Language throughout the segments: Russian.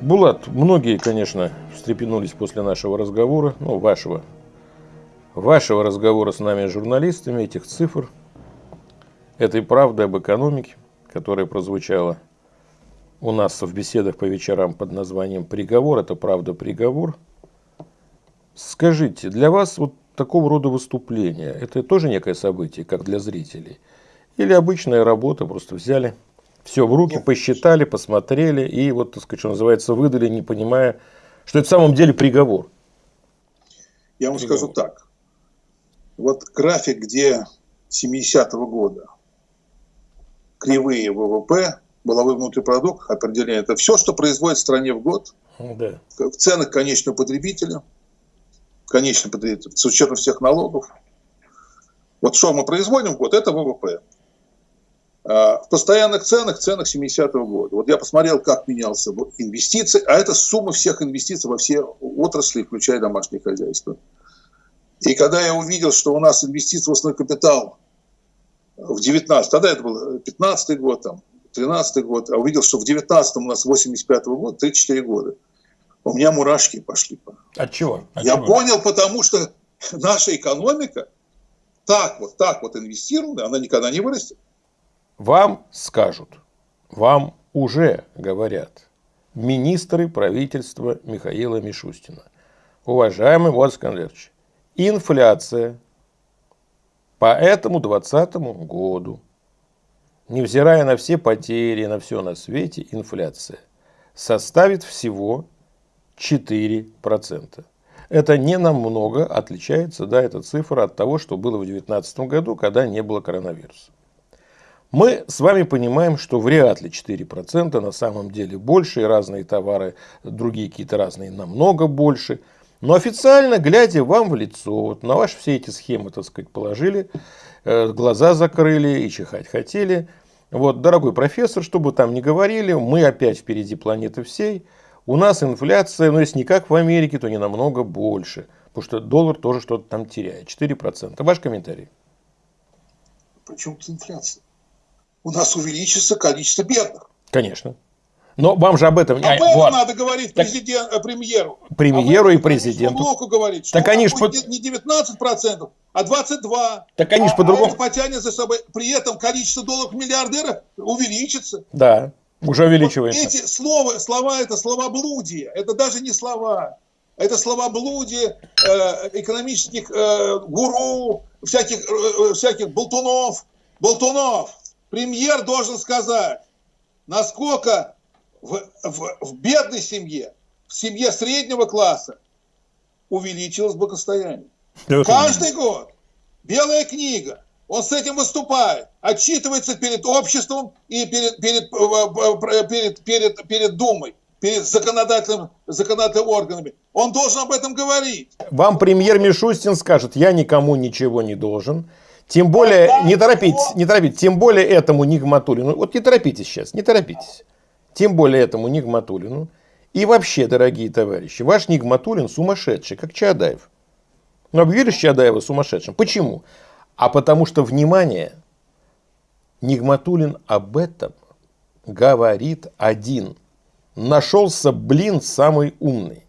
Булат, многие, конечно, встрепенулись после нашего разговора, ну, вашего, вашего разговора с нами, журналистами, этих цифр, этой правды об экономике, которая прозвучала у нас в беседах по вечерам под названием «Приговор». Это правда приговор. Скажите, для вас вот такого рода выступления, это тоже некое событие, как для зрителей? Или обычная работа, просто взяли все в руки, посчитали, посмотрели и вот, так сказать, что называется, выдали, не понимая, что это в самом деле приговор. Я вам приговор. скажу так. Вот график, где 70-го года кривые ВВП, воловой внутренний продукт, определение, это все, что производит в стране в год, да. в ценах конечного потребителя, конечный потребитель, с учетом всех налогов. Вот что мы производим в год, это ВВП. А, в постоянных ценах, ценах 70-го года. Вот я посмотрел, как менялся инвестиции, а это сумма всех инвестиций во все отрасли, включая домашнее хозяйство. И когда я увидел, что у нас инвестиции в основной капитал в 19 тогда это был 15 год, там, 13 год, а увидел, что в 19 у нас 85 -го года, 34 года, у меня мурашки пошли. От чего? От я чего? понял, потому что наша экономика так вот, так вот инвестирована, она никогда не вырастет. Вам скажут, вам уже говорят министры правительства Михаила Мишустина. Уважаемый Владимир Скандерович, инфляция по этому 2020 году, невзирая на все потери, на все на свете, инфляция составит всего 4%. Это не намного отличается, да, эта цифра от того, что было в 2019 году, когда не было коронавируса. Мы с вами понимаем, что вряд ли 4% на самом деле больше, и разные товары, другие какие-то разные намного больше. Но официально, глядя вам в лицо, вот на ваши все эти схемы, так сказать, положили, э, глаза закрыли и чихать хотели. Вот, дорогой профессор, что бы там ни говорили, мы опять впереди планеты всей. У нас инфляция, ну если не как в Америке, то не намного больше. Потому что доллар тоже что-то там теряет. 4%. Ваш комментарий. Почему тут инфляция? У нас увеличится количество бедных. Конечно. Но вам же об этом... Об этом вот. надо говорить президент, так, премьеру. Премьеру а и президенту. Блоку говорить, что так они ж под... не 19%, а 22%. Так они же по-другому... А потянет за собой. При этом количество долларов миллиардера увеличится. Да, уже увеличивается. Вот эти слова, слова это слова блудия. Это даже не слова. Это слова блудия э, экономических э, гуру, всяких, э, всяких болтунов. Болтунов премьер должен сказать, насколько в, в, в бедной семье, в семье среднего класса увеличилось благосостояние. Каждый год. Белая книга. Он с этим выступает, отчитывается перед обществом и перед, перед, э, перед, перед, перед Думой, перед законодательным, законодательными органами. Он должен об этом говорить. Вам премьер Мишустин скажет, я никому ничего не должен. Тем более, не торопитесь, не торопитесь, тем более этому Нигматулину, вот не торопитесь сейчас, не торопитесь, тем более этому Нигматулину. И вообще, дорогие товарищи, ваш Нигматулин сумасшедший, как Чадаев. Ну, объявили Чадаева сумасшедшим. Почему? А потому что, внимание, Нигматулин об этом говорит один. Нашелся, блин, самый умный.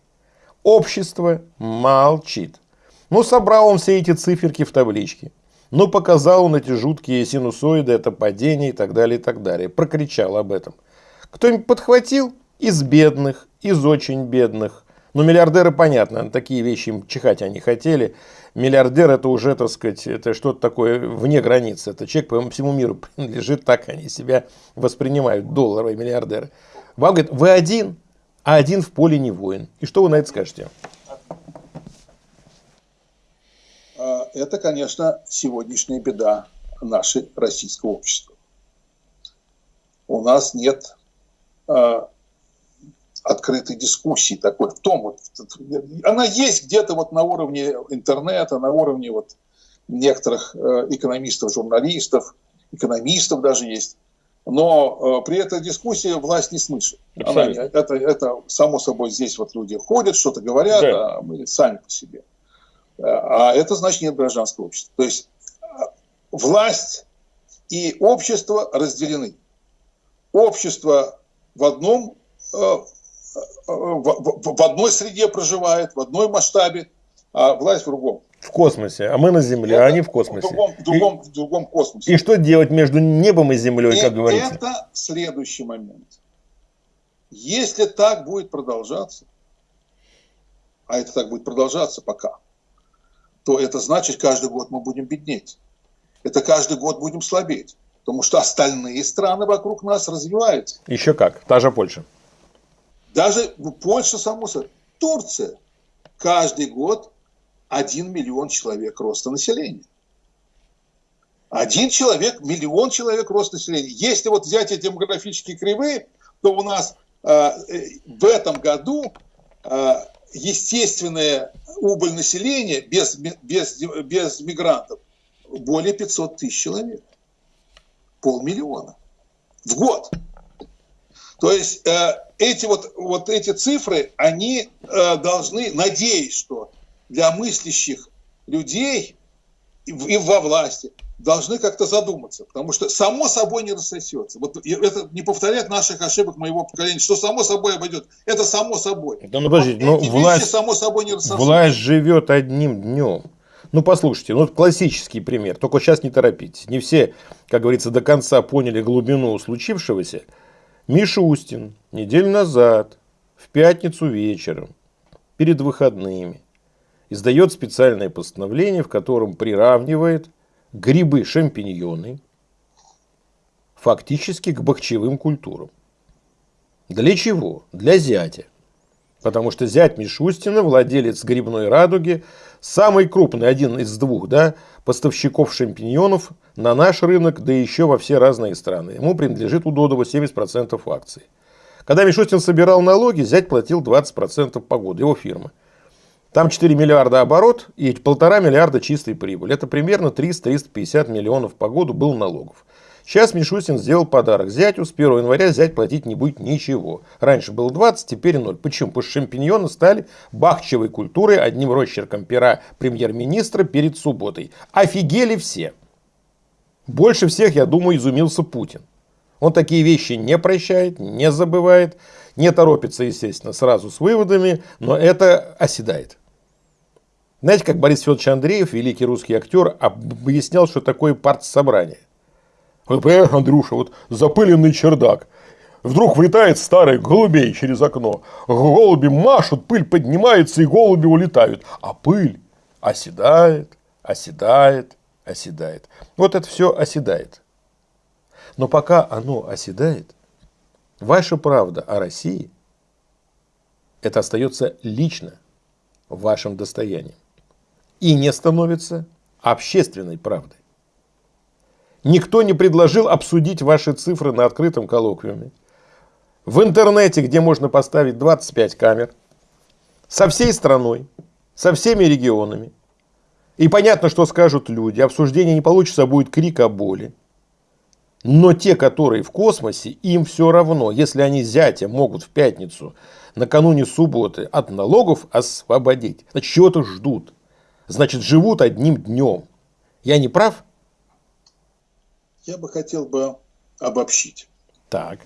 Общество молчит. Ну, собрал он все эти циферки в табличке. Но показал он эти жуткие синусоиды, это падение и так далее, и так далее. Прокричал об этом. Кто-нибудь подхватил? Из бедных, из очень бедных. Ну, миллиардеры, понятно, такие вещи им чихать они хотели. Миллиардер это уже, так сказать, это что-то такое вне границ. Это человек по всему миру принадлежит, так они себя воспринимают, долларовые миллиардеры. Вам говорят, вы один, а один в поле не воин. И что вы на это скажете? А, это, конечно, сегодняшняя беда нашей российского общества. У нас нет э, открытой дискуссии такой в том, вот, она есть где-то вот на уровне интернета, на уровне вот некоторых э, экономистов, журналистов, экономистов даже есть. Но э, при этой дискуссии власть не слышит. Она, это, это само собой здесь вот люди ходят, что-то говорят, да. а мы сами по себе. А это значит нет гражданского общества. То есть власть и общество разделены. Общество в одном, э, в, в, в одной среде проживает, в одной масштабе, а власть в другом. В космосе, а мы на Земле, это а они в космосе. В другом, в другом, и, в другом космосе. И что делать между небом и Землей, и как говорится? Это следующий момент. Если так будет продолжаться, а это так будет продолжаться пока, то это значит, каждый год мы будем беднеть. Это каждый год будем слабеть. Потому что остальные страны вокруг нас развиваются. Еще как, та же Польша. Даже Польша, само собой. Турция. Каждый год 1 миллион человек роста населения. Один человек, миллион человек роста населения. Если вот взять эти демографические кривые, то у нас э, э в этом году э, естественная убыль населения без, без, без мигрантов более 500 тысяч человек. Полмиллиона в год. То есть э, эти вот, вот эти цифры, они э, должны, надеюсь, что для мыслящих людей и, и во власти должны как-то задуматься, потому что само собой не рассосется. Вот это не повторять наших ошибок моего поколения, что само собой обойдет. Это само собой. Да, ну, подождите, ну, власть, само собой не. Власть живет одним днем. Ну, послушайте, ну, классический пример. Только сейчас не торопитесь. Не все, как говорится, до конца поняли глубину случившегося. Мишустин неделю назад, в пятницу вечером, перед выходными, издает специальное постановление, в котором приравнивает грибы, шампиньоны фактически к бахчевым культурам. Для чего? Для зятя. Потому что зять Мишустина, владелец грибной радуги, самый крупный, один из двух да, поставщиков шампиньонов на наш рынок, да еще во все разные страны. Ему принадлежит у Додова 70% акций. Когда Мишустин собирал налоги, зять платил 20% по году, его фирма. Там 4 миллиарда оборот и полтора миллиарда чистой прибыли. Это примерно 300-350 миллионов по году был налогов. Сейчас Мишустин сделал подарок зятю. С 1 января зять платить не будет ничего. Раньше было 20, теперь 0. Почему? Потому что шампиньоны стали бахчевой культурой одним росчерком пера премьер-министра перед субботой. Офигели все. Больше всех, я думаю, изумился Путин. Он такие вещи не прощает, не забывает, не торопится, естественно, сразу с выводами, но это оседает. Знаете, как Борис Федорович Андреев, великий русский актер, объяснял, что такое партсобрание. Вот понимаешь, Андрюша, вот запыленный чердак. Вдруг влетает старый голубей через окно. Голуби машут, пыль поднимается, и голуби улетают. А пыль оседает, оседает, оседает. Вот это все оседает. Но пока оно оседает, ваша правда о России, это остается лично вашим достоянием и не становится общественной правдой. Никто не предложил обсудить ваши цифры на открытом коллоквиуме. В интернете, где можно поставить 25 камер, со всей страной, со всеми регионами. И понятно, что скажут люди. Обсуждение не получится, а будет крик о боли. Но те, которые в космосе, им все равно, если они зятя могут в пятницу, накануне субботы, от налогов освободить. Значит, чего-то ждут значит, живут одним днем. Я не прав? Я бы хотел бы обобщить. Так.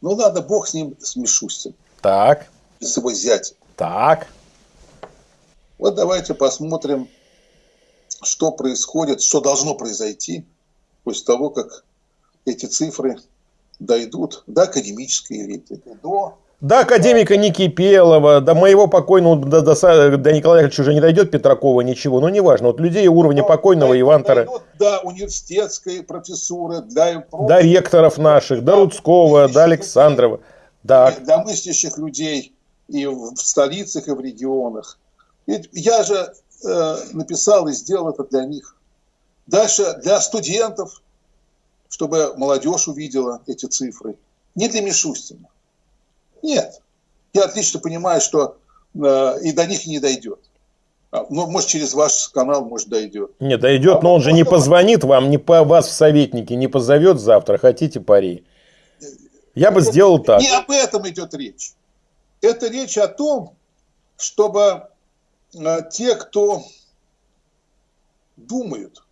Ну ладно, бог с ним, с Мишустин. Так. С его зятем. Так. Вот давайте посмотрим, что происходит, что должно произойти после того, как эти цифры дойдут до академической элиты, до до академика Никипелова, до моего покойного, до, до, до Николая Ильича уже не дойдет Петракова ничего, но неважно. Вот людей уровня Но покойного Ивантера. До университетской профессуры, для... До ректоров наших, до, до Рудского, до Александрова. Да. Для мыслящих людей и в столицах, и в регионах. Ведь я же э, написал и сделал это для них. Дальше для студентов, чтобы молодежь увидела эти цифры. Не для Мишустина. Нет. Я отлично понимаю, что э, и до них не дойдет. А, ну, может, через ваш канал, может, дойдет. Не, дойдет, а но он же не позвонит вам, не по вас в советники, не позовет завтра, хотите пари. Я бы сделал так. Не об этом идет речь. Это речь о том, чтобы э, те, кто думают,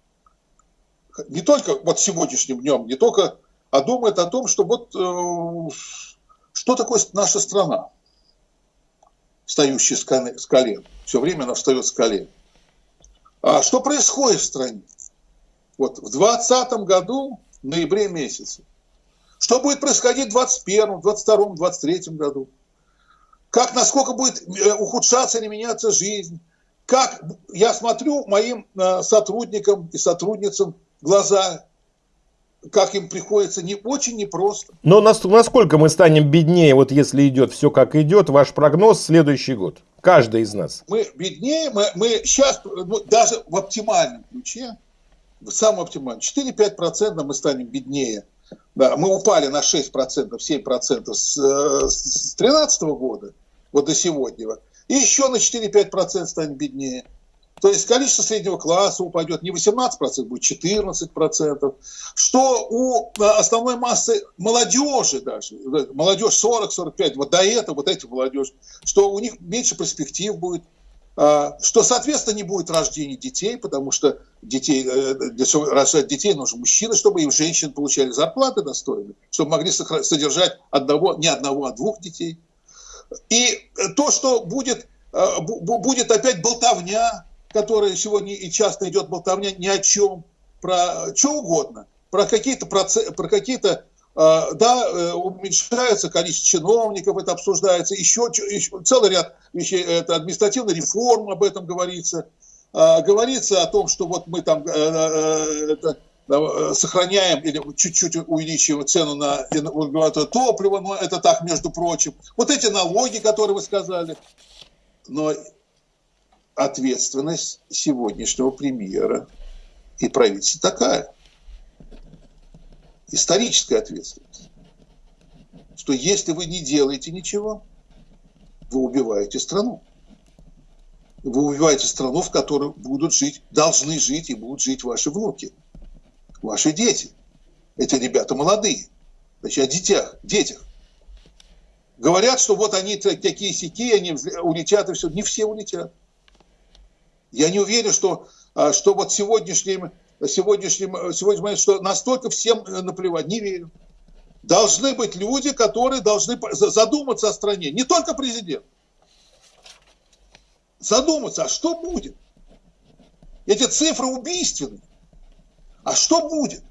не только вот сегодняшним днем, не только, а думают о том, что вот э, Что такое наша страна, встающая с колен? Все время она встает с колен. А что происходит в стране? Вот в 2020 году, в ноябре месяце, что будет происходить в 2021, 2022, 2023 году? Как, насколько будет э, ухудшаться или меняться жизнь? Как я смотрю моим э, сотрудникам и сотрудницам глаза, как им приходится не очень непросто. Но насколько мы станем беднее, вот если идет все как идет, ваш прогноз следующий год? Каждый из нас. Мы беднее, мы, мы сейчас, ну, даже в оптимальном ключе, в самом оптимальном, 4-5% мы станем беднее да, мы упали на 6%, 7% с 2013 года, вот до сегодня. И еще на 4-5% станет беднее. То есть количество среднего класса упадет не 18%, будет 14%. Что у э, основной массы молодежи даже, молодежь 40-45, вот до этого, вот эти молодежь, что у них меньше перспектив будет а, что, соответственно, не будет рождения детей, потому что детей, э, для того, рожать детей нужен мужчина, чтобы и женщины получали зарплаты достойные, чтобы могли содержать одного, не одного, а двух детей. И то, что будет, э, будет опять болтовня, которая сегодня и часто идет болтовня ни о чем, про что угодно, про какие-то, про какие-то а, да, э, уменьшается количество чиновников, это обсуждается, еще, еще целый ряд вещей, это административная реформа, об этом говорится. А, говорится о том, что вот мы там э, э, это, сохраняем или чуть-чуть увеличиваем цену на топливо, но это так, между прочим. Вот эти налоги, которые вы сказали. Но ответственность сегодняшнего премьера и правительства такая – историческая ответственность, что если вы не делаете ничего, вы убиваете страну. Вы убиваете страну, в которой будут жить, должны жить и будут жить ваши внуки, ваши дети. Эти ребята молодые. Значит, о детях, детях. Говорят, что вот они такие сики, они улетят и все. Не все улетят. Я не уверен, что, а, что вот сегодняшним сегодняшнем, сегодня момент, что настолько всем э, наплевать, не верю. Должны быть люди, которые должны задуматься о стране, не только президент. Задуматься, а что будет? Эти цифры убийственны. А что будет?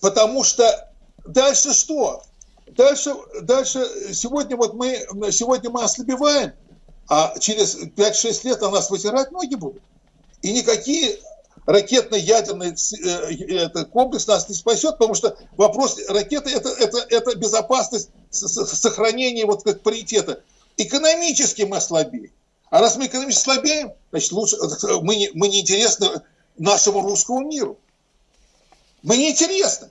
Потому что дальше что? Дальше, дальше сегодня вот мы, сегодня мы ослабеваем, а через 5-6 лет на нас вытирать ноги будут. И никакие ракетно-ядерный э, комплекс нас не спасет, потому что вопрос ракеты это, это, это безопасность сохранения вот как паритета. Экономически мы слабее. А раз мы экономически слабеем, значит, лучше, мы, не, мы не интересны нашему русскому миру. Мы не интересны.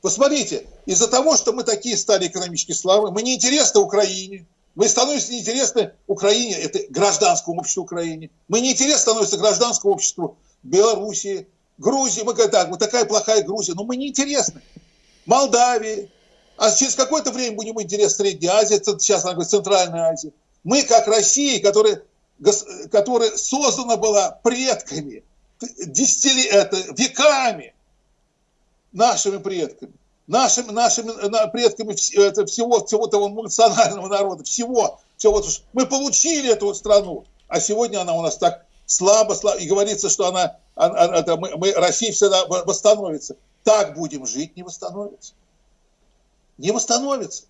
Посмотрите, из-за того, что мы такие стали экономически слабы, мы не интересны Украине, мы становимся неинтересны Украине, это гражданскому обществу Украине. Мы неинтересны становимся гражданскому обществу Белоруссии, Грузии. Мы говорим, так, вот такая плохая Грузия, но мы неинтересны. Молдавии. А через какое-то время будем интересны Средней Азии, сейчас она говорит Центральная Азия. Мы, как Россия, которая, которая создана была предками, десятили, это, веками, нашими предками, нашими, нашими предками это, всего, всего того национального народа, всего, всего. Мы получили эту страну, а сегодня она у нас так слабо, слабо, и говорится, что она, она мы, мы, Россия всегда восстановится. Так будем жить, не восстановится. Не восстановится.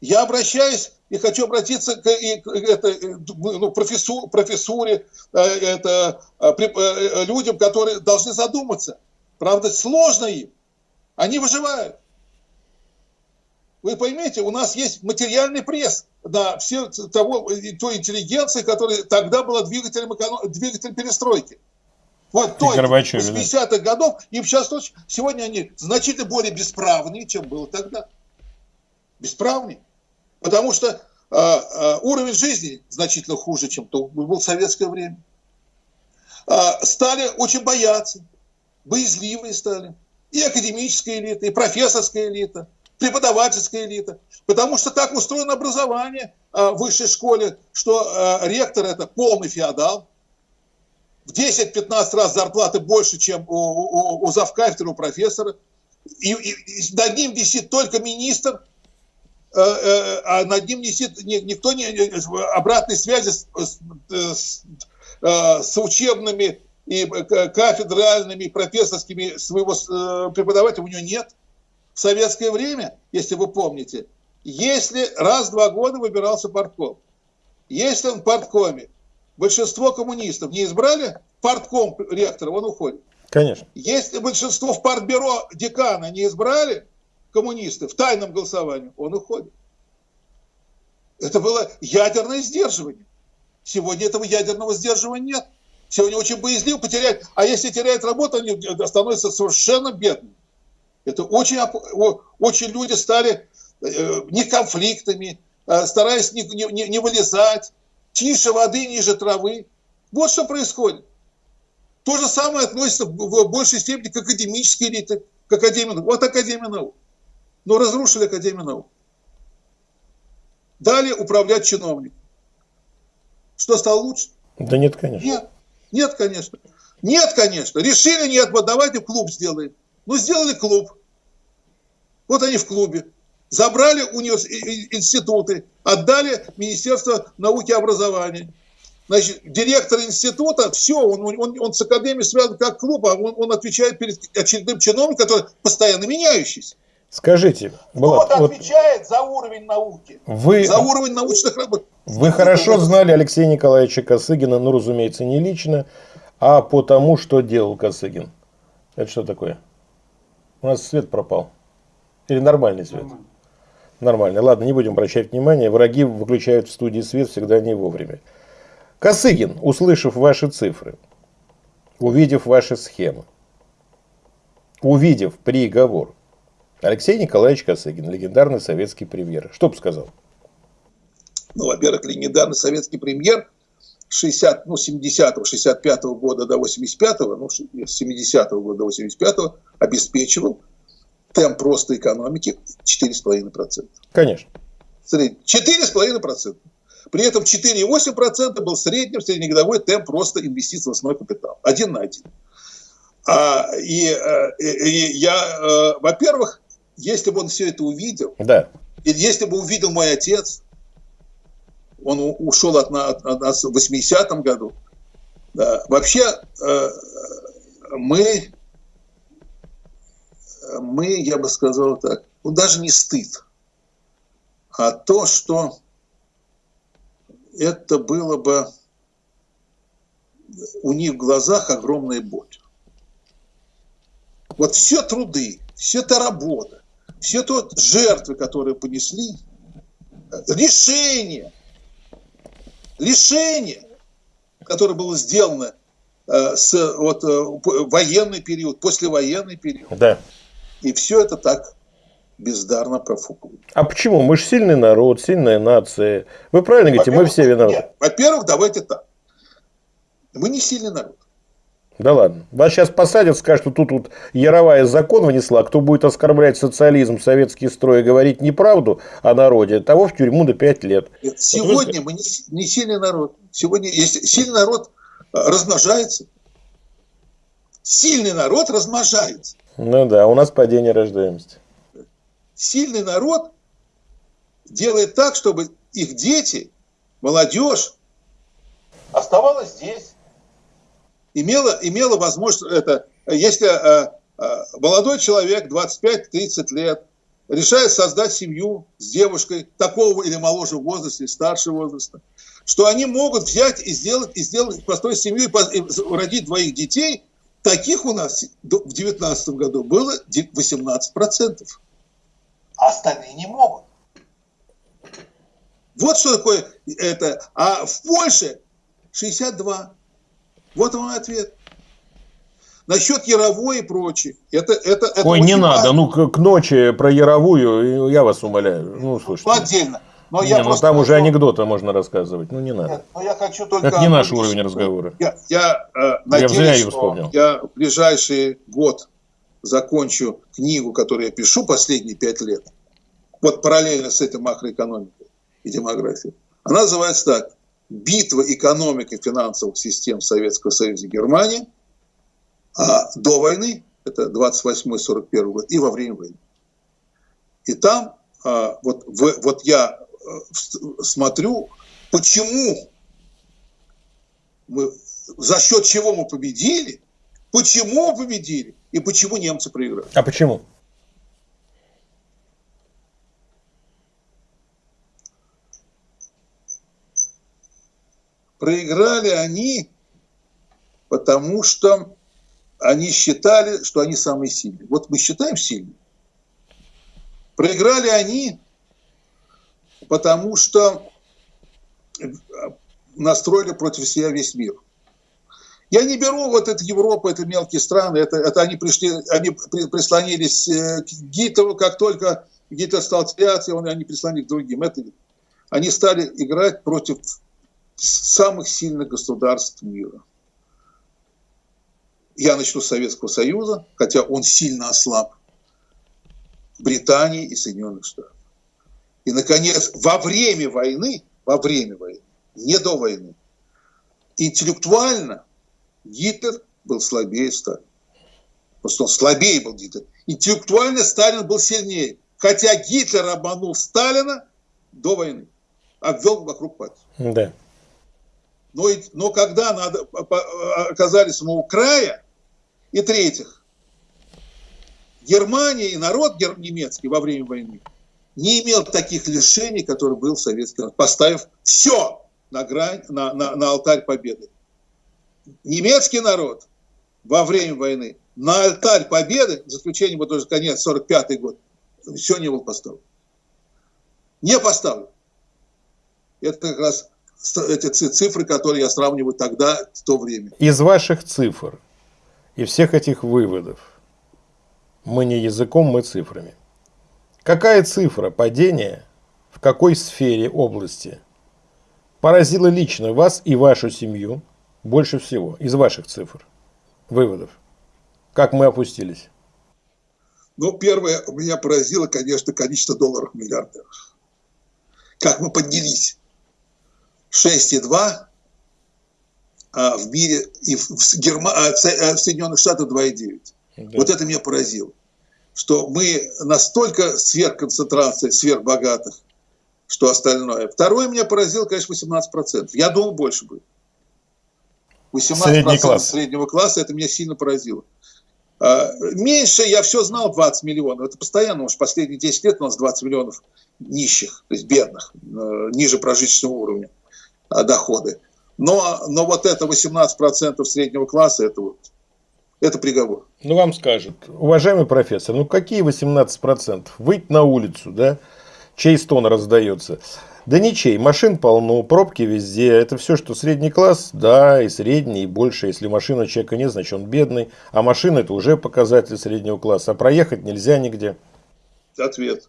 Я обращаюсь и хочу обратиться к, и, к это, ну, профессур, профессуре, э, это, э, э, людям, которые должны задуматься. Правда, сложно им. Они выживают. Вы поймете, у нас есть материальный пресс на все того, той интеллигенции, которая тогда была двигателем, двигателем перестройки. Вот той, 60-х годов, им сейчас сегодня они значительно более бесправные, чем было тогда. Бесправнее. Потому что э, э, уровень жизни значительно хуже, чем то был в советское время. Э, стали очень бояться, боязливые стали. И академическая элита, и профессорская элита – преподавательская элита. Потому что так устроено образование а, в высшей школе, что а, ректор это полный феодал. В 10-15 раз зарплаты больше, чем у, у, у завкафедры, у профессора. и, и, и над ним висит только министр, э, э, а над ним висит никто не обратной связи с, с, э, с учебными и кафедральными, профессорскими своего преподавателя у него нет. В советское время, если вы помните, если раз в два года выбирался партком, если он в парткоме, большинство коммунистов не избрали партком ректора, он уходит. Конечно. Если большинство в партбюро декана не избрали коммунисты в тайном голосовании, он уходит. Это было ядерное сдерживание. Сегодня этого ядерного сдерживания нет. Сегодня очень боязливо потерять. А если теряет работу, они становятся совершенно бедными. Это очень, очень люди стали э, не конфликтами, а стараясь не, не, не вылезать, тише воды, ниже травы. Вот что происходит. То же самое относится в большей степени к академической элите, к Академии наук. Вот Академия наук. Но разрушили Академию наук. Дали управлять чиновник. Что стало лучше? Да нет, конечно. Нет, нет, конечно. Нет, конечно. Решили, нет, вот давайте клуб сделаем. Ну, сделали клуб. Вот они в клубе. Забрали унивers... институты, отдали Министерство науки и образования. Значит, директор института, все, он, он, он с академией связан как клуб, а он, он отвечает перед очередным чиновником, который постоянно меняющийся. Скажите, Булат, Кто вот отвечает за уровень науки, вы, за уровень научных работ. Вы хорошо знали Алексея Николаевича Косыгина, ну, разумеется, не лично, а по тому, что делал Косыгин. Это что такое? У нас свет пропал. Или нормальный свет? Нормально. Нормальный. Ладно, не будем обращать внимания. Враги выключают в студии свет всегда не вовремя. Косыгин, услышав ваши цифры, увидев ваши схемы, увидев приговор, Алексей Николаевич Косыгин, легендарный советский премьер, что бы сказал? Ну, во-первых, легендарный советский премьер 60, ну, 70-го, 65-го года до 85-го, ну, с 70-го года до 85-го обеспечивал темп роста экономики 4,5%. Конечно. 4,5%. При этом 4,8% был средним среднегодовой темп роста инвестиций в основной капитал. Один на один. А, и, э, и я, э, во-первых, если бы он все это увидел, да. и если бы увидел мой отец, он ушел от, от, от нас в 80-м году, да, вообще э, мы, мы, я бы сказал так, ну даже не стыд, а то, что это было бы у них в глазах огромная боль. Вот все труды, все та работа, все то жертвы, которые понесли, решение, решение, которое было сделано э, с вот, э, военный период, послевоенный период. Да. И все это так бездарно профукают. А почему? Мы же сильный народ, сильная нация. Вы правильно говорите, мы все виноваты. Во-первых, давайте так. Мы не сильный народ. Да ладно. Вас сейчас посадят, скажут, что тут вот Яровая закон внесла, кто будет оскорблять социализм, советский строй и говорить неправду о народе, того в тюрьму до 5 лет. Сегодня вот мы не, не сильный народ. Сегодня, если сильный народ э, размножается, сильный народ размножается. Ну да, у нас падение рождаемости сильный народ делает так, чтобы их дети, молодежь оставалась здесь. Имела, имела возможность, это, если э, э, молодой человек, 25-30 лет, решает создать семью с девушкой такого или моложе возраста, или старшего возраста, что они могут взять и сделать, и сделать построить семью и, и родить двоих детей, таких у нас в 2019 году было 18% а остальные не могут. Вот что такое это. А в Польше 62. Вот мой ответ. Насчет Яровой и прочее. Это, это, это Ой, не надо. Ну, к, к ночи про Яровую, я вас умоляю. Ну, слушайте. Ну, отдельно. Но не, я ну там уже анекдоты можно рассказывать. Ну, не надо. Нет, но я хочу только... Это не наш уровень разговора. Я, я, э, надеюсь, я, что вспомнил. я в ближайший год закончу книгу, которую я пишу последние пять лет, вот параллельно с этой макроэкономикой и демографией, она называется так. Битва экономик и финансовых систем Советского Союза и Германии а до войны это 28-41 год, и во время войны. И там а, вот, в, вот я э, смотрю, почему мы, за счет чего мы победили, почему победили и почему немцы проиграли. А почему? Проиграли они, потому что они считали, что они самые сильные. Вот мы считаем сильными. Проиграли они, потому что настроили против себя весь мир. Я не беру вот эту Европу, это мелкие страны, это, это они пришли, они прислонились э, к Гитлеру, как только Гитлер стал теряться, они прислонились к другим. Это, они стали играть против самых сильных государств мира. Я начну с Советского Союза, хотя он сильно ослаб. Британии и Соединенных Штатов. И, наконец, во время войны, во время войны, не до войны, интеллектуально Гитлер был слабее Сталина. Просто он слабее был Гитлер. Интеллектуально Сталин был сильнее. Хотя Гитлер обманул Сталина до войны. Обвел вокруг пальца. Да. Но, но когда надо, оказались мы у края, и третьих, Германия и народ немецкий во время войны не имел таких лишений, которые был советский народ, поставив все на, грань, на, на, на алтарь победы. Немецкий народ во время войны на алтарь победы, за исключением вот уже конец 45 год, все не был поставлен. Не поставлен. Это как раз эти цифры, которые я сравниваю тогда, в то время. Из ваших цифр и всех этих выводов мы не языком, мы цифрами. Какая цифра падения в какой сфере области поразила лично вас и вашу семью больше всего из ваших цифр, выводов? Как мы опустились? Ну, первое, меня поразило, конечно, количество долларов миллиардеров. Как мы поднялись. 6,2 а в мире и в, Герма... А, а в Соединенных Штатах 2,9. Да. Вот это меня поразило. Что мы настолько сверхконцентрация сверхбогатых, что остальное. Второе меня поразило, конечно, 18%. Я думал, больше будет. 18% Средний класс. среднего класса, это меня сильно поразило. А, меньше я все знал 20 миллионов. Это постоянно, уж последние 10 лет у нас 20 миллионов нищих, то есть бедных, э, ниже прожиточного уровня доходы. Но, но вот это 18% среднего класса, это вот это приговор. Ну, вам скажут, уважаемый профессор, ну какие 18%? Выйти на улицу, да? Чей стон раздается? Да ничей, машин полно, пробки везде. Это все, что средний класс, да, и средний, и больше. Если машина человека нет, значит он бедный. А машина это уже показатель среднего класса. А проехать нельзя нигде. Ответ.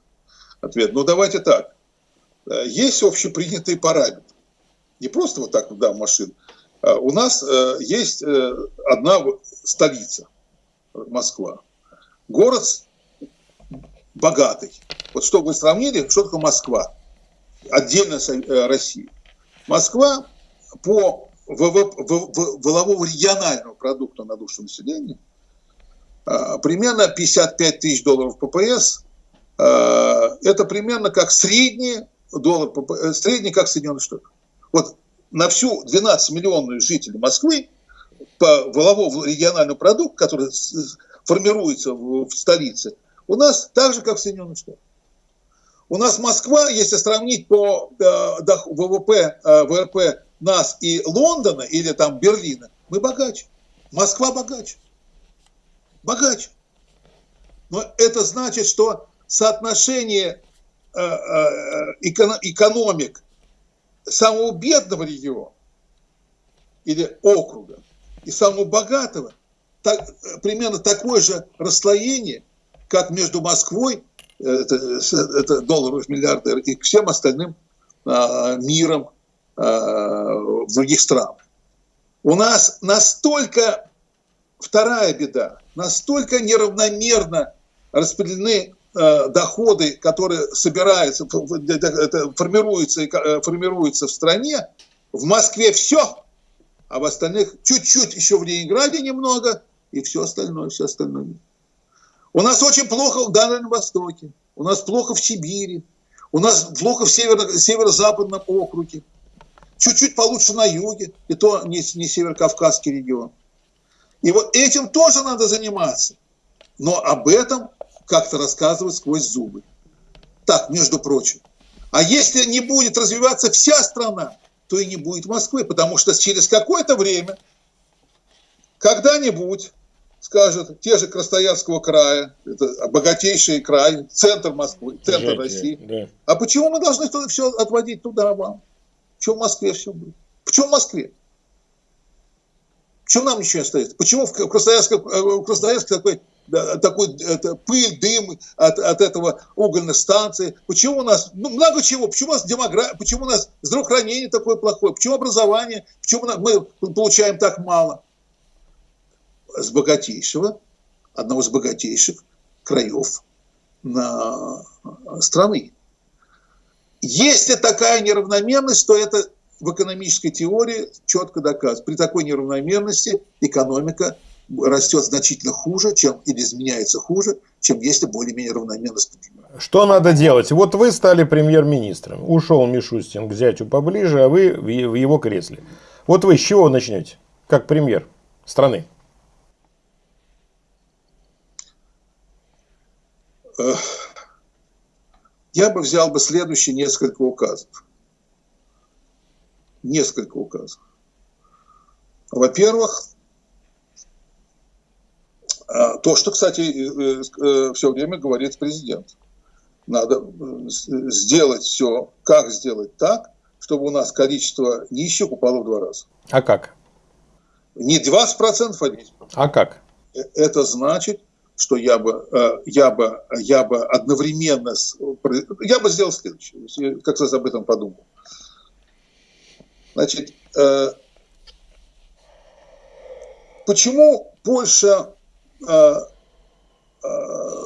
Ответ. Ну давайте так. Э, есть общепринятый параметр не просто вот так, да, машин. А у нас э, есть э, одна столица, Москва. Город богатый. Вот чтобы вы сравнили, что такое Москва? Отдельно э, Россия. Москва по валового регионального продукта на душу населения примерно 55 тысяч долларов ППС. Это примерно как средний доллар, средний как Соединенных Штатов. Вот на всю 12-миллионную жителей Москвы по воловому региональному продукту, который формируется в, столице, у нас так же, как в Соединенных Штатах. У нас Москва, если сравнить по э, ВВП, э, ВРП нас и Лондона или там Берлина, мы богаче. Москва богаче. Богаче. Но это значит, что соотношение э, экономик самого бедного региона или округа и самого богатого так, примерно такое же расслоение, как между Москвой, э, это, это долларов миллиардер, и всем остальным а, миром а, в других странах. У нас настолько, вторая беда, настолько неравномерно распределены Э, доходы, которые собираются, формируются, э, формируются в стране, в Москве все, а в остальных чуть-чуть еще в Ленинграде немного, и все остальное, все остальное. У нас очень плохо в Дальнем Востоке, у нас плохо в Сибири, у нас плохо в северо- северо-западном округе, чуть-чуть получше на юге, и то не, не северокавказский регион. И вот этим тоже надо заниматься. Но об этом как-то рассказывать сквозь зубы. Так, между прочим. А если не будет развиваться вся страна, то и не будет Москвы, потому что через какое-то время, когда-нибудь, скажут, те же Красноярского края, это богатейший край, центр Москвы, центр Жить, России. Да. А почему мы должны все отводить туда вам? Почему в Москве все будет? Почему в Москве? Почему нам ничего не остается? Почему в Красноярске, в Красноярске такой такой это, пыль, дым от, от этого угольных станций. Почему у нас, ну, много чего, почему у нас демография, почему у нас здравоохранение такое плохое, почему образование, почему мы получаем так мало? С богатейшего, одного из богатейших краев на страны. Если такая неравномерность, то это в экономической теории четко доказано. При такой неравномерности экономика растет значительно хуже, чем или изменяется хуже, чем если более-менее равномерно Что надо делать? Вот вы стали премьер-министром. Ушел Мишустин к зятю поближе, а вы в его кресле. Вот вы с чего начнете, как премьер страны? Я бы взял бы следующие несколько указов. Несколько указов. Во-первых, то, что, кстати, э, э, все время говорит президент. Надо э, сделать все, как сделать так, чтобы у нас количество нищих упало в два раза. А как? Не 20%, а 10%. А как? Это значит, что я бы, я бы, я бы одновременно, с, я бы сделал следующее, как раз об этом подумал. Значит, почему Польша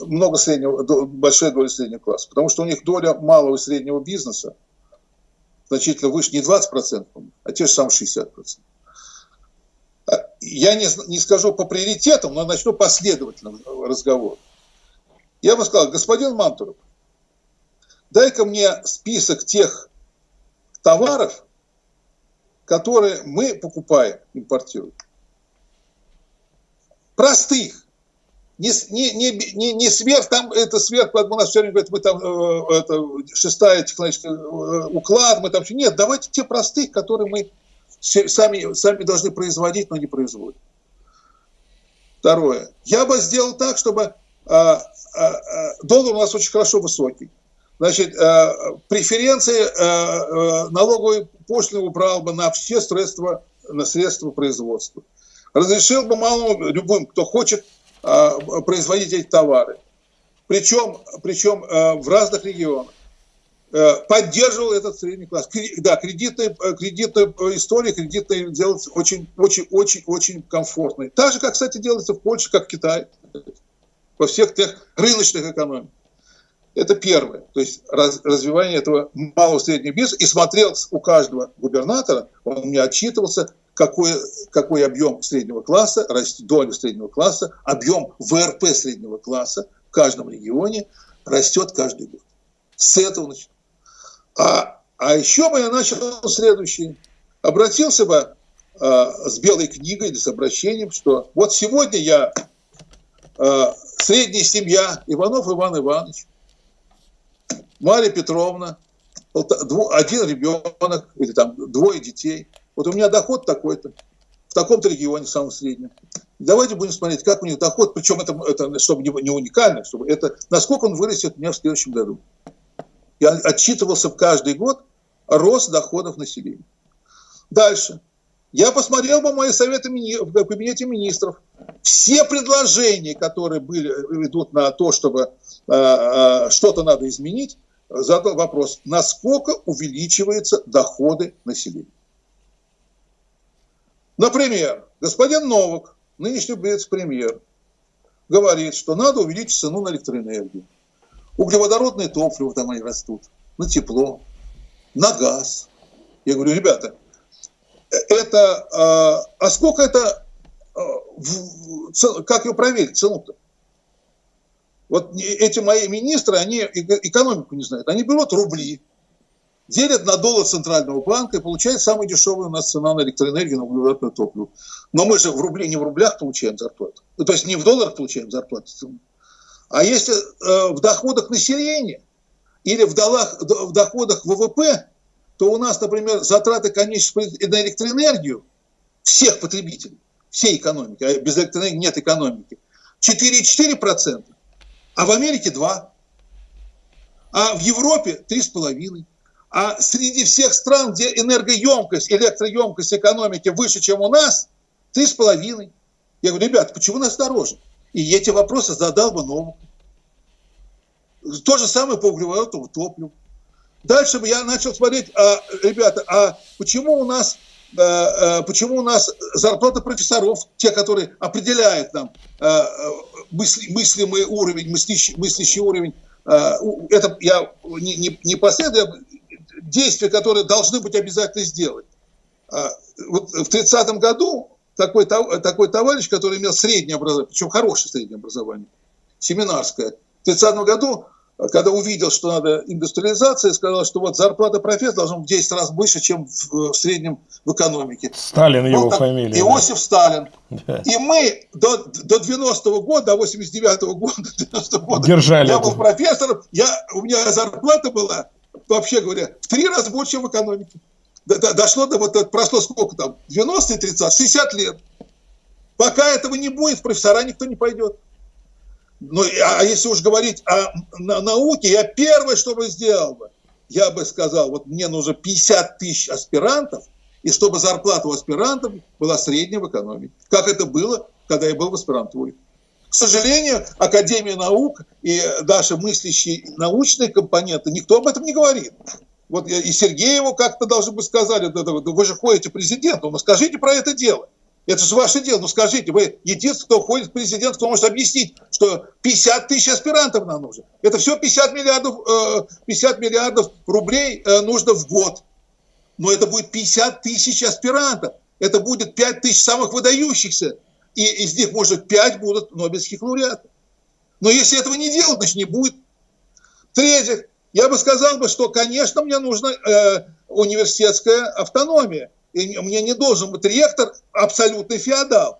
много среднего, большая доля среднего класса, потому что у них доля малого и среднего бизнеса значительно выше, не 20%, а те же самые 60%. А я не, не скажу по приоритетам, но начну последовательно разговор. Я бы сказал, господин Мантуров, дай-ка мне список тех товаров, которые мы покупаем, импортируем. Простых не, не, не, не, не сверх, там это сверх, у нас все время говорят, мы там, э, это, шестая технологическая э, уклад, мы там, нет, давайте те простых, которые мы сами, сами должны производить, но не производим. Второе. Я бы сделал так, чтобы а, а, а, доллар у нас очень хорошо высокий. Значит, а, преференции налоговой пошлины убрал бы на все средства, на средства производства. Разрешил бы малому, любым, кто хочет, производить эти товары. Причем, причем а, в разных регионах. Э, поддерживал этот средний класс. Да, кредитная, э, кредитная история, кредитная делается очень, очень, очень, очень комфортной. Так же, как, кстати, делается в Польше, как в Китае, во всех тех рыночных экономиках. Это первое. То есть раз, развивание этого малого среднего бизнеса. И смотрел у каждого губернатора, он мне отчитывался, какой, какой объем среднего класса, доля среднего класса, объем ВРП среднего класса в каждом регионе растет каждый год. С этого начну. А, а еще бы я начал следующее. Обратился бы а, с белой книгой или с обращением, что вот сегодня я а, средняя семья Иванов Иван Иванович, Мария Петровна, один ребенок или там двое детей – вот у меня доход такой-то, в таком-то регионе самом среднем. Давайте будем смотреть, как у них доход, причем это, это чтобы не, не уникально, чтобы это, насколько он вырастет у меня в следующем году. Я отчитывался каждый год рост доходов населения. Дальше. Я посмотрел бы мои советы в кабинете министров. Все предложения, которые были, идут на то, чтобы э, э, что-то надо изменить, задал вопрос, насколько увеличиваются доходы населения. Например, господин Новок, нынешний вице-премьер, говорит, что надо увеличить цену на электроэнергию. Углеводородные топлива там они растут, на тепло, на газ. Я говорю, ребята, это, а, а сколько это, а, как ее проверить, цену-то? Вот эти мои министры, они экономику не знают. Они берут рубли, делят на доллар Центрального банка и получают самую дешевую у нас цена на электроэнергию, на углеводное топливо. Но мы же в рубле не в рублях получаем зарплату. Ну, то есть не в долларах получаем зарплату. А если э, в доходах населения или в, долах, в доходах ВВП, то у нас, например, затраты конечных на электроэнергию всех потребителей, всей экономики, а без электроэнергии нет экономики, 4,4%, а в Америке 2%, а в Европе 3,5%. А среди всех стран, где энергоемкость, электроемкость экономики выше, чем у нас, 3,5%. Я говорю, ребята, почему нас дороже? И эти вопросы задал бы Новому. То же самое по углеводному топливу. Дальше я начал смотреть, а, ребята, а почему у нас а, а, почему у нас зарплата профессоров, те, которые определяют нам а, мысли, мыслимый уровень, мыслящий, мыслящий уровень, это я не, не, не последую, действия, которые должны быть обязательно сделать. А, вот в 30 году такой, такой товарищ, который имел среднее образование, причем хорошее среднее образование, семинарское, в 30 году когда увидел, что надо индустриализация, сказал, что вот зарплата профессора должна быть в 10 раз выше, чем в, в среднем в экономике. Сталин его так, фамилия. Иосиф да. Сталин. Да. И мы до, до 90-го года, до 89-го года, 90 -го года Держали я это. был профессором, я, у меня зарплата была, вообще говоря, в три раза больше, чем в экономике. До, до, дошло до вот прошло сколько там, 90 30, 60 лет. Пока этого не будет, в профессора никто не пойдет. Ну, а если уж говорить о науке, я первое, что бы сделал бы, я бы сказал, вот мне нужно 50 тысяч аспирантов, и чтобы зарплата у аспирантов была средняя в экономике. Как это было, когда я был в аспирантуре. К сожалению, Академия наук и даже мыслящие научные компоненты, никто об этом не говорит. Вот и Сергееву как-то должны бы сказали, вы же ходите президенту, ну скажите про это дело. Это же ваше дело. Ну скажите, вы единственный, кто ходит президент, кто может объяснить, что 50 тысяч аспирантов нам нужно. Это все 50 миллиардов, 50 э, миллиардов рублей э, нужно в год. Но это будет 50 тысяч аспирантов. Это будет 5 тысяч самых выдающихся. И из них, может, 5 будут нобелевских лауреатов. Но если этого не делать, значит, не будет. В-третьих, я бы сказал, бы, что, конечно, мне нужна э, университетская автономия и мне не должен быть ректор абсолютный феодал.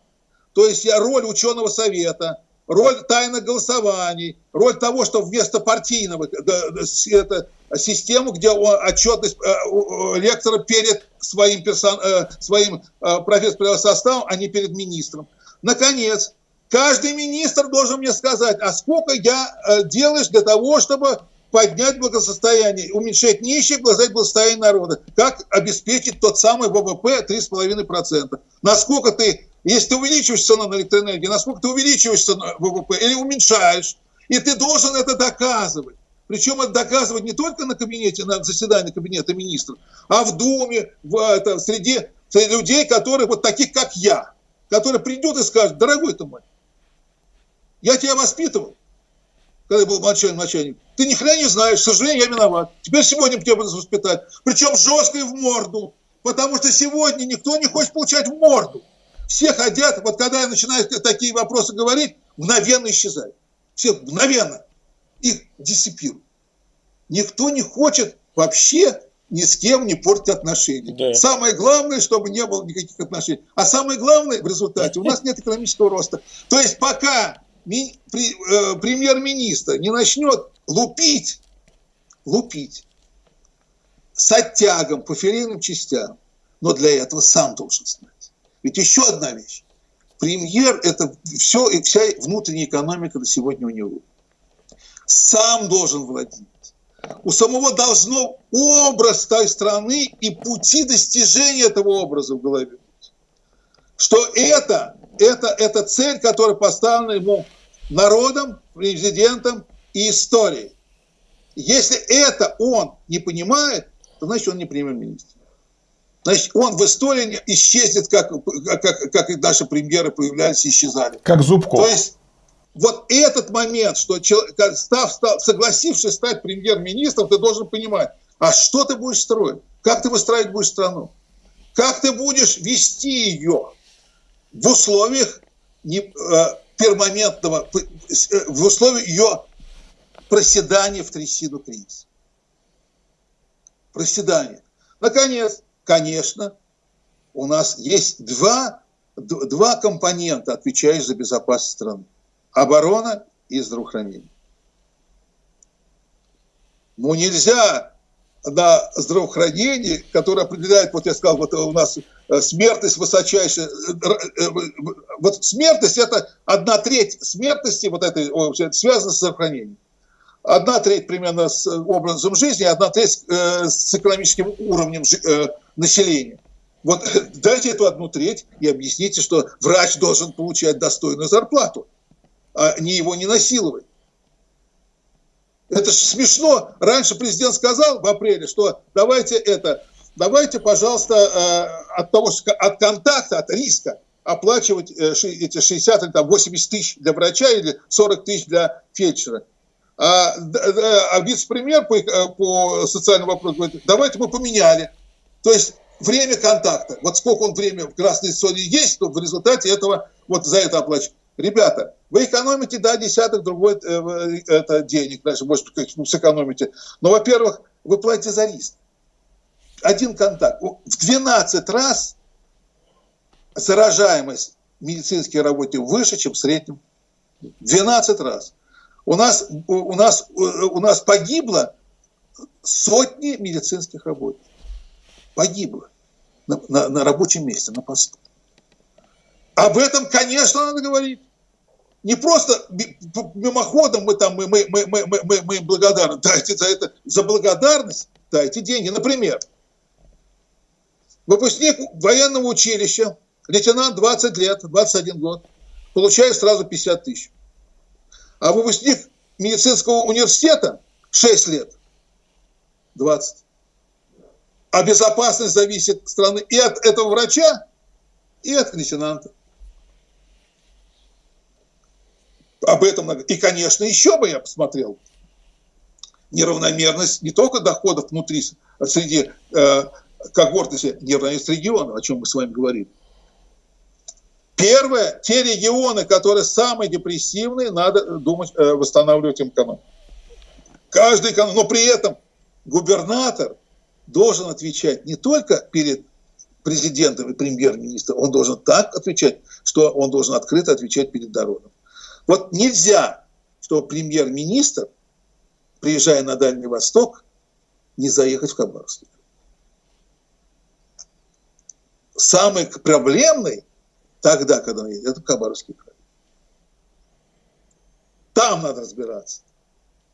То есть я роль ученого совета, роль тайных голосований, роль того, что вместо партийного это, систему, где отчетность э, лектора перед своим, персон, э, своим э, профессорским составом, а не перед министром. Наконец, каждый министр должен мне сказать, а сколько я делаешь для того, чтобы поднять благосостояние, уменьшать нищих, глазать благосостояние народа. Как обеспечить тот самый ВВП 3,5%? Насколько ты, если ты увеличиваешь цену на электроэнергию, насколько ты увеличиваешь цену ВВП или уменьшаешь? И ты должен это доказывать. Причем это доказывать не только на кабинете, на заседании кабинета министров, а в Думе, в, это, среди, среди людей, которые вот таких, как я, которые придут и скажут, дорогой ты мой, я тебя воспитывал, когда я был начальник, начальник. Ты ни хрена не знаешь, к сожалению, я виноват. Теперь сегодня тебя буду воспитать. Причем жестко и в морду. Потому что сегодня никто не хочет получать в морду. Все хотят, вот когда я начинаю такие вопросы говорить, мгновенно исчезают. Все мгновенно. Их дисциплируют. Никто не хочет вообще ни с кем не портить отношения. Да. Самое главное, чтобы не было никаких отношений. А самое главное в результате, у нас нет экономического роста. То есть пока ми, при, э, премьер-министр не начнет лупить, лупить с оттягом по филейным частям, но для этого сам должен знать. Ведь еще одна вещь. Премьер – это все, и вся внутренняя экономика на сегодня у него. Сам должен владеть. У самого должно образ той страны и пути достижения этого образа в голове быть. Что это, это, это цель, которая поставлена ему народом, президентом и историей. Если это он не понимает, то значит он не премьер-министр. Значит, он в истории исчезнет, как, как, как и наши премьеры появлялись и исчезали. Как Зубков. То есть вот этот момент, что став, став, согласившись стать премьер-министром, ты должен понимать, а что ты будешь строить? Как ты выстраивать будешь страну? Как ты будешь вести ее в условиях не, э, пермоментного, в условиях ее проседания в трясину кризиса. Проседание. Наконец, конечно, у нас есть два, два компонента, отвечающие за безопасность страны. Оборона и здравоохранение. Ну, нельзя на здравоохранение, которое определяет, вот я сказал, вот у нас э, смертность высочайшая. Э, э, вот смертность – это одна треть смертности, вот этой, связана с здравоохранением. Одна треть примерно с образом жизни, одна треть с экономическим уровнем населения. Вот дайте эту одну треть и объясните, что врач должен получать достойную зарплату, а не его не насиловать. Это же смешно. Раньше президент сказал в апреле, что давайте это, давайте, пожалуйста, э, от того, от контакта, от риска оплачивать э, эти 60 или там 80 тысяч для врача или 40 тысяч для фельдшера. А, а вице-премьер по, э, по социальному вопросу говорит, давайте мы поменяли. То есть время контакта. Вот сколько он время в красной зоне есть, то в результате этого вот за это оплачивать. Ребята, вы экономите, да, десяток другой э, это денег, значит, может ну, сэкономите. Но, во-первых, вы платите за риск. Один контакт. В 12 раз заражаемость медицинских работников выше, чем в среднем. 12 раз. У нас, у нас, у нас погибло сотни медицинских работников. Погибло на, на, на рабочем месте, на посту. Об этом, конечно, надо говорить. Не просто мимоходом мы там, мы, мы, мы, мы, мы, мы им благодарны. Дайте за это, за благодарность дайте деньги. Например, выпускник военного училища, лейтенант 20 лет, 21 год, получает сразу 50 тысяч. А выпускник медицинского университета 6 лет, 20. А безопасность зависит страны и от этого врача, и от лейтенанта. Об этом. И, конечно, еще бы я посмотрел неравномерность не только доходов внутри, среди э, когорты, неравномерность регионов, о чем мы с вами говорим. Первое, те регионы, которые самые депрессивные, надо думать, э, восстанавливать им экономику. Каждый эконом, но при этом губернатор должен отвечать не только перед президентом и премьер-министром, он должен так отвечать, что он должен открыто отвечать перед народом. Вот нельзя, что премьер-министр, приезжая на Дальний Восток, не заехать в Хабаровск. Самый проблемный тогда, когда он едет, это Хабаровский край. Там надо разбираться.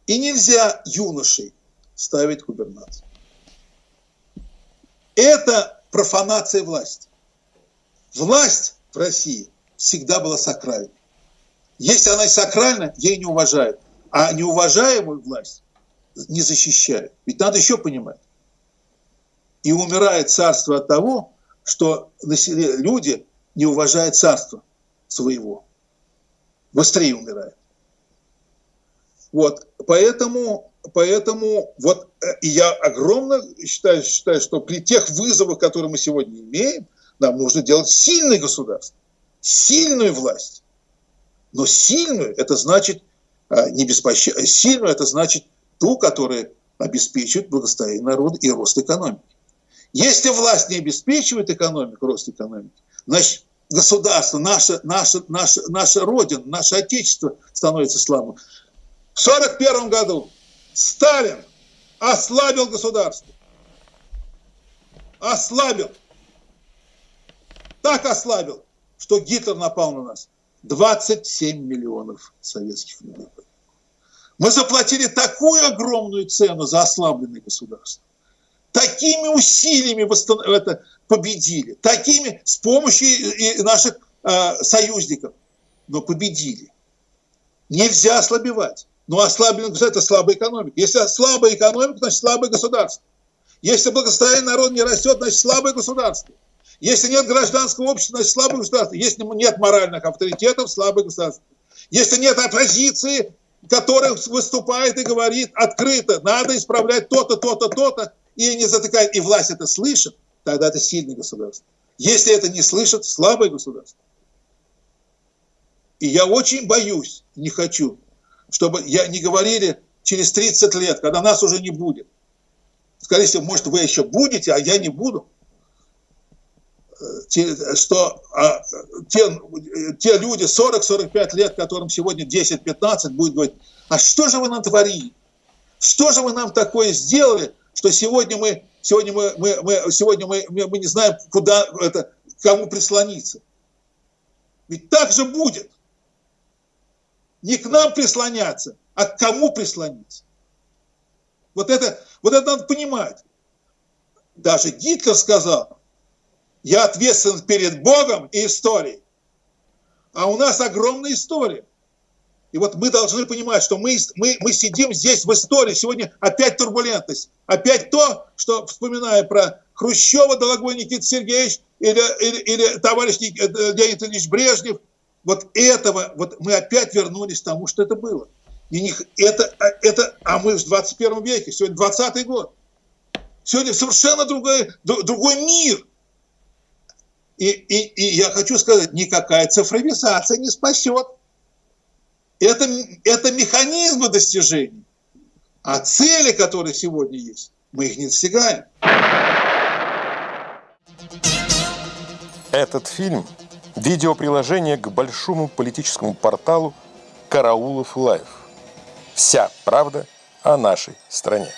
И нельзя юношей ставить губернатор. Это профанация власти. Власть в России всегда была сакральной. Если она сакральна, ей не уважают. А неуважаемую власть не защищают. Ведь надо еще понимать. И умирает царство от того, что люди не уважают царство своего. Быстрее умирает. Вот, поэтому, поэтому вот э, я огромно считаю, считаю, что при тех вызовах, которые мы сегодня имеем, нам нужно делать сильное государство, сильную власть. Но сильную это значит а, не беспощадную, сильную это значит ту, которая обеспечивает благосостояние народа и рост экономики. Если власть не обеспечивает экономику, рост экономики, значит государство, наша, наша, наша, наша Родина, наше Отечество становится слабым. В 1941 году Сталин ослабил государство. Ослабил. Так ослабил, что Гитлер напал на нас. 27 миллионов советских людей. Мы заплатили такую огромную цену за ослабленное государство. Такими усилиями восстан... это победили. Такими с помощью и наших э, союзников. Но победили. Нельзя ослабевать. Но ослабленное государство – это слабая экономика. Если слабая экономика, значит слабое государство. Если благосостояние народа не растет, значит слабое государство. Если нет гражданского общества, значит слабое государство. Если нет моральных авторитетов, слабое государство. Если нет оппозиции, которая выступает и говорит открыто, надо исправлять то-то, то-то, то-то, и не затыкает, и власть это слышит, тогда это сильное государство. Если это не слышит, слабое государство. И я очень боюсь, не хочу, чтобы я не говорили через 30 лет, когда нас уже не будет. Скорее всего, может, вы еще будете, а я не буду. Что а, те, те люди 40-45 лет, которым сегодня 10-15, будут говорить, а что же вы нам творили? Что же вы нам такое сделали, что сегодня мы, сегодня мы, мы, мы, сегодня мы, мы не знаем, куда это, кому прислониться. Ведь так же будет. Не к нам прислоняться, а к кому прислониться. Вот это, вот это надо понимать. Даже Гитлер сказал, я ответственен перед Богом и историей. А у нас огромная история. И вот мы должны понимать, что мы, мы, мы сидим здесь в истории. Сегодня опять турбулентность. Опять то, что, вспоминая про Хрущева, дорогой Никита Сергеевич, или, или, или товарищ э, Леонид Ильич Брежнев, вот этого, вот мы опять вернулись к тому, что это было. И не, это, а, это, а мы в 21 веке, сегодня 20 год. Сегодня совершенно другой, другой мир. И, и, и я хочу сказать, никакая цифровизация не спасет. Это, это механизмы достижений. А цели, которые сегодня есть, мы их не достигаем. Этот фильм – видеоприложение к большому политическому порталу «Караулов Лайв». Вся правда о нашей стране.